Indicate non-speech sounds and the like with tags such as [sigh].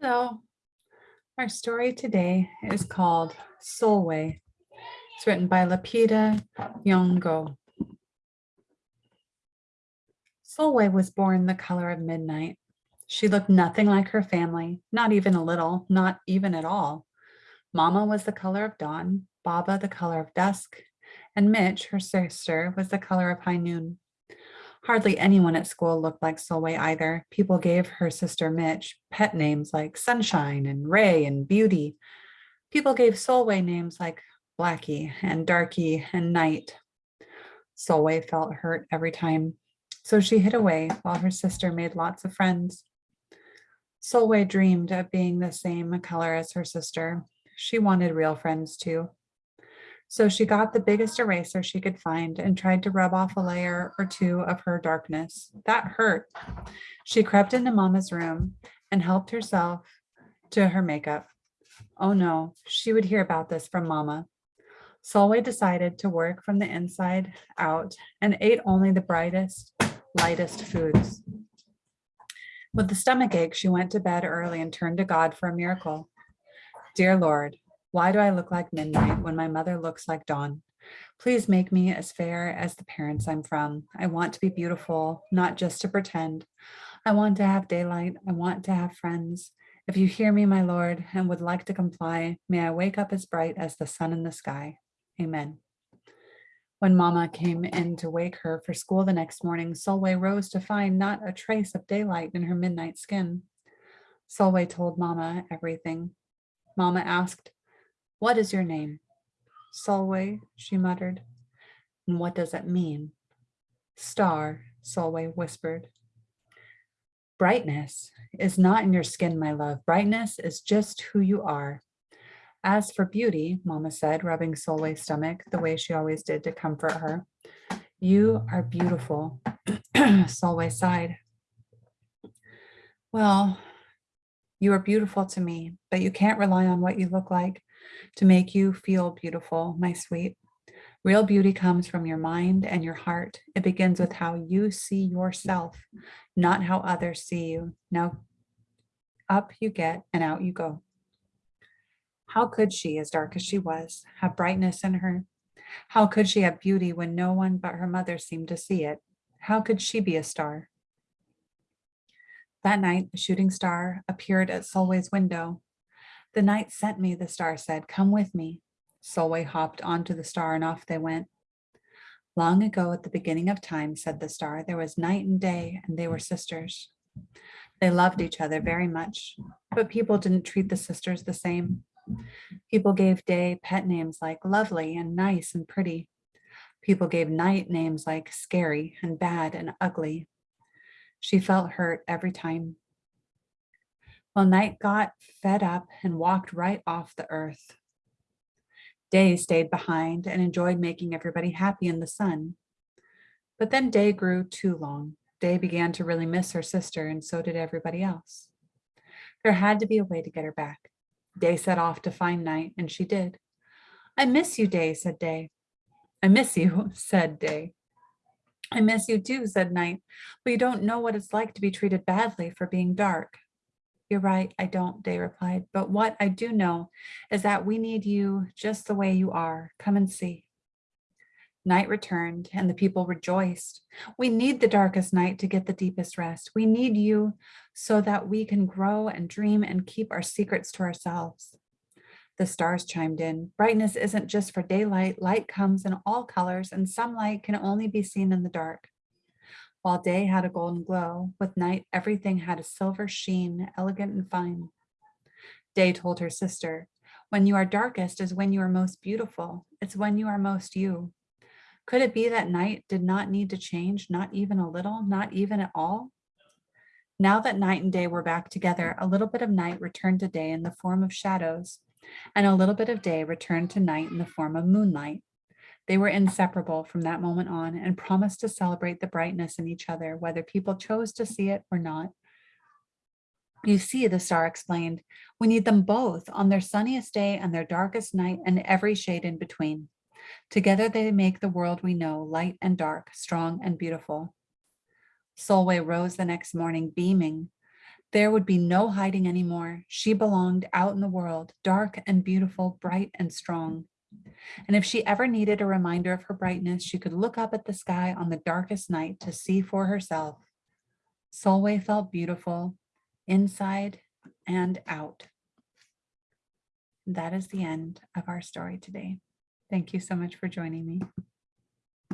Hello. Our story today is called Sulwe. It's written by Lupita Nyong'o. Sulwe was born the color of midnight. She looked nothing like her family, not even a little, not even at all. Mama was the color of dawn, Baba the color of dusk, and Mitch, her sister, was the color of high noon. Hardly anyone at school looked like Sulwe either. People gave her sister Mitch pet names like Sunshine and Ray and Beauty. People gave Sulwe names like Blackie and Darky and Night. Sulwe felt hurt every time, so she hid away while her sister made lots of friends. Sulwe dreamed of being the same color as her sister. She wanted real friends too. So she got the biggest eraser she could find and tried to rub off a layer or two of her darkness. That hurt. She crept into mama's room and helped herself to her makeup. Oh no, she would hear about this from mama. Sulwe decided to work from the inside out and ate only the brightest, lightest foods. With the stomach ache, she went to bed early and turned to God for a miracle. Dear Lord, why do I look like midnight when my mother looks like dawn? Please make me as fair as the parents I'm from. I want to be beautiful, not just to pretend. I want to have daylight. I want to have friends. If you hear me, my Lord, and would like to comply, may I wake up as bright as the sun in the sky. Amen. When Mama came in to wake her for school the next morning, Sulwe rose to find not a trace of daylight in her midnight skin. Sulwe told Mama everything. Mama asked, what is your name? Sulwe, she muttered. And what does it mean? Star, Sulwe whispered. Brightness is not in your skin, my love. Brightness is just who you are. As for beauty, Mama said, rubbing Sulwe's stomach the way she always did to comfort her. You are beautiful, [clears throat] Sulwe sighed. Well, you are beautiful to me, but you can't rely on what you look like to make you feel beautiful, my sweet. Real beauty comes from your mind and your heart. It begins with how you see yourself, not how others see you. Now, up you get and out you go. How could she, as dark as she was, have brightness in her? How could she have beauty when no one but her mother seemed to see it? How could she be a star? That night, a shooting star appeared at Sulwe's window. The night sent me, the star said, come with me. Sulwe hopped onto the star and off they went. Long ago at the beginning of time, said the star, there was night and day and they were sisters. They loved each other very much, but people didn't treat the sisters the same. People gave day pet names like lovely and nice and pretty. People gave night names like scary and bad and ugly. She felt hurt every time. Well, night got fed up and walked right off the earth. Day stayed behind and enjoyed making everybody happy in the sun. But then day grew too long. Day began to really miss her sister and so did everybody else. There had to be a way to get her back. Day set off to find Night and she did. I miss you, Day, said Day. I miss you, [laughs] said Day. I miss you too, said Night, but you don't know what it's like to be treated badly for being dark. You're right, I don't, Day replied. But what I do know is that we need you just the way you are. Come and see. Night returned and the people rejoiced. We need the darkest night to get the deepest rest. We need you so that we can grow and dream and keep our secrets to ourselves. The stars chimed in. Brightness isn't just for daylight. Light comes in all colors and some light can only be seen in the dark. While day had a golden glow, with night everything had a silver sheen, elegant and fine. Day told her sister, when you are darkest is when you are most beautiful. It's when you are most you. Could it be that night did not need to change, not even a little, not even at all? Now that night and day were back together, a little bit of night returned to day in the form of shadows, and a little bit of day returned to night in the form of moonlight. They were inseparable from that moment on and promised to celebrate the brightness in each other, whether people chose to see it or not. You see, the star explained, we need them both on their sunniest day and their darkest night and every shade in between. Together they make the world we know, light and dark, strong and beautiful. Sulwe rose the next morning beaming. There would be no hiding anymore. She belonged out in the world, dark and beautiful, bright and strong. And if she ever needed a reminder of her brightness, she could look up at the sky on the darkest night to see for herself. Sulwe felt beautiful inside and out. That is the end of our story today. Thank you so much for joining me.